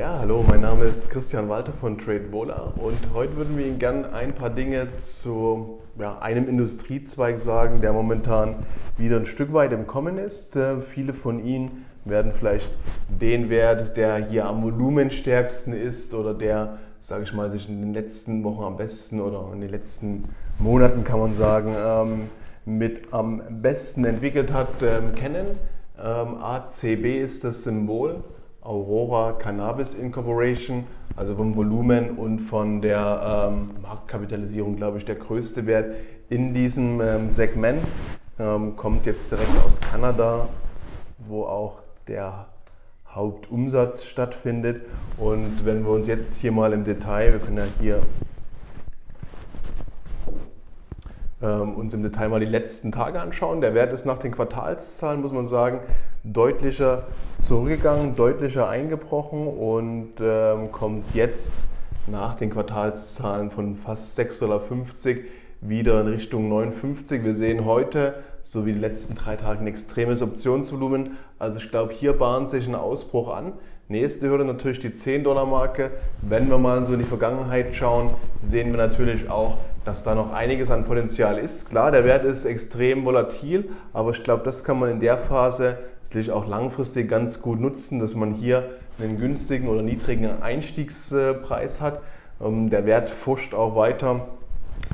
Ja, hallo, mein Name ist Christian Walter von TradeVola und heute würden wir Ihnen gerne ein paar Dinge zu ja, einem Industriezweig sagen, der momentan wieder ein Stück weit im Kommen ist. Äh, viele von Ihnen werden vielleicht den Wert, der hier am volumenstärksten ist oder der, sage ich mal, sich in den letzten Wochen am besten oder in den letzten Monaten, kann man sagen, ähm, mit am besten entwickelt hat, ähm, kennen. Ähm, ACB ist das Symbol. Aurora Cannabis Incorporation, also vom Volumen und von der ähm, Marktkapitalisierung, glaube ich, der größte Wert in diesem ähm, Segment. Ähm, kommt jetzt direkt aus Kanada, wo auch der Hauptumsatz stattfindet. Und wenn wir uns jetzt hier mal im Detail, wir können ja hier ähm, uns im Detail mal die letzten Tage anschauen. Der Wert ist nach den Quartalszahlen, muss man sagen, deutlicher zurückgegangen, deutlicher eingebrochen und ähm, kommt jetzt nach den Quartalszahlen von fast 6,50 Dollar wieder in Richtung 59. Wir sehen heute, so wie die letzten drei Tage, ein extremes Optionsvolumen. Also ich glaube, hier bahnt sich ein Ausbruch an. Nächste Hürde natürlich die 10-Dollar-Marke. Wenn wir mal so in die Vergangenheit schauen, sehen wir natürlich auch, dass da noch einiges an Potenzial ist. Klar, der Wert ist extrem volatil, aber ich glaube, das kann man in der Phase sicherlich auch langfristig ganz gut nutzen, dass man hier einen günstigen oder niedrigen Einstiegspreis hat. Ähm, der Wert forscht auch weiter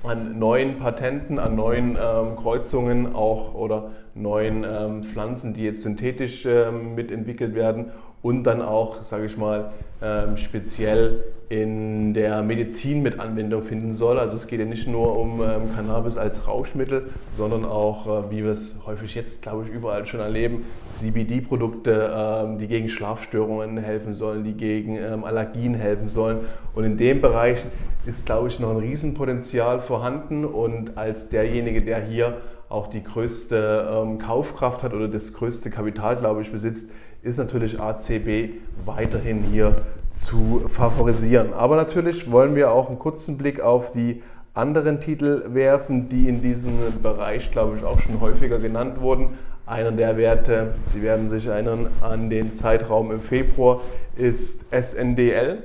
an neuen Patenten, an neuen ähm, Kreuzungen auch oder neuen ähm, Pflanzen, die jetzt synthetisch ähm, mitentwickelt werden und dann auch, sage ich mal, ähm, speziell in der Medizin mit Anwendung finden soll. Also es geht ja nicht nur um ähm, Cannabis als Rauschmittel, sondern auch, äh, wie wir es häufig jetzt, glaube ich, überall schon erleben, CBD-Produkte, ähm, die gegen Schlafstörungen helfen sollen, die gegen Allergien helfen sollen. Und in dem Bereich ist, glaube ich, noch ein Riesenpotenzial vorhanden und als derjenige, der hier auch die größte Kaufkraft hat oder das größte Kapital, glaube ich, besitzt, ist natürlich ACB weiterhin hier zu favorisieren. Aber natürlich wollen wir auch einen kurzen Blick auf die anderen Titel werfen, die in diesem Bereich, glaube ich, auch schon häufiger genannt wurden. Einer der Werte, Sie werden sich erinnern an den Zeitraum im Februar, ist SNDL,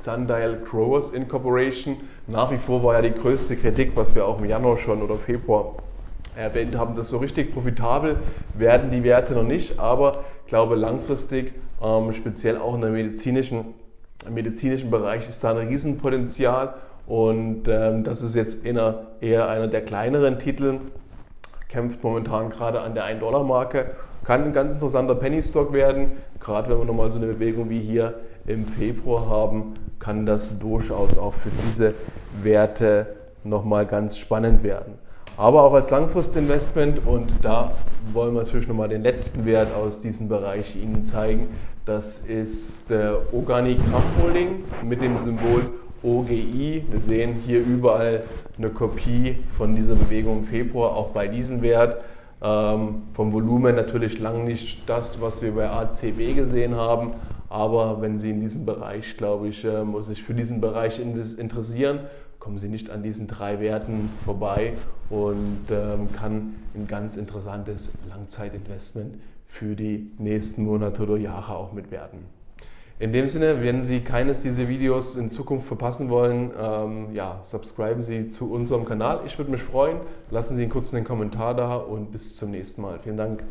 Sundial Growers Incorporation. Nach wie vor war ja die größte Kritik, was wir auch im Januar schon oder Februar erwähnt haben, dass so richtig profitabel werden die Werte noch nicht, aber ich glaube langfristig, ähm, speziell auch in der medizinischen, im medizinischen Bereich ist da ein Riesenpotenzial und ähm, das ist jetzt eher, eher einer der kleineren Titel, kämpft momentan gerade an der 1-Dollar-Marke, kann ein ganz interessanter Penny-Stock werden, gerade wenn wir nochmal so eine Bewegung wie hier im Februar haben, kann das durchaus auch für diese Werte nochmal ganz spannend werden. Aber auch als Langfristinvestment und da wollen wir natürlich nochmal den letzten Wert aus diesem Bereich Ihnen zeigen. Das ist der Organic Crop Holding mit dem Symbol OGI. Wir sehen hier überall eine Kopie von dieser Bewegung im Februar, auch bei diesem Wert. Ähm, vom Volumen natürlich lang nicht das, was wir bei ACB gesehen haben, aber wenn Sie in diesem Bereich, glaube ich, äh, sich für diesen Bereich interessieren, kommen Sie nicht an diesen drei Werten vorbei und ähm, kann ein ganz interessantes Langzeitinvestment für die nächsten Monate oder Jahre auch mit werden. In dem Sinne, wenn Sie keines dieser Videos in Zukunft verpassen wollen, ähm, ja, subscriben Sie zu unserem Kanal. Ich würde mich freuen. Lassen Sie einen kurzen Kommentar da und bis zum nächsten Mal. Vielen Dank.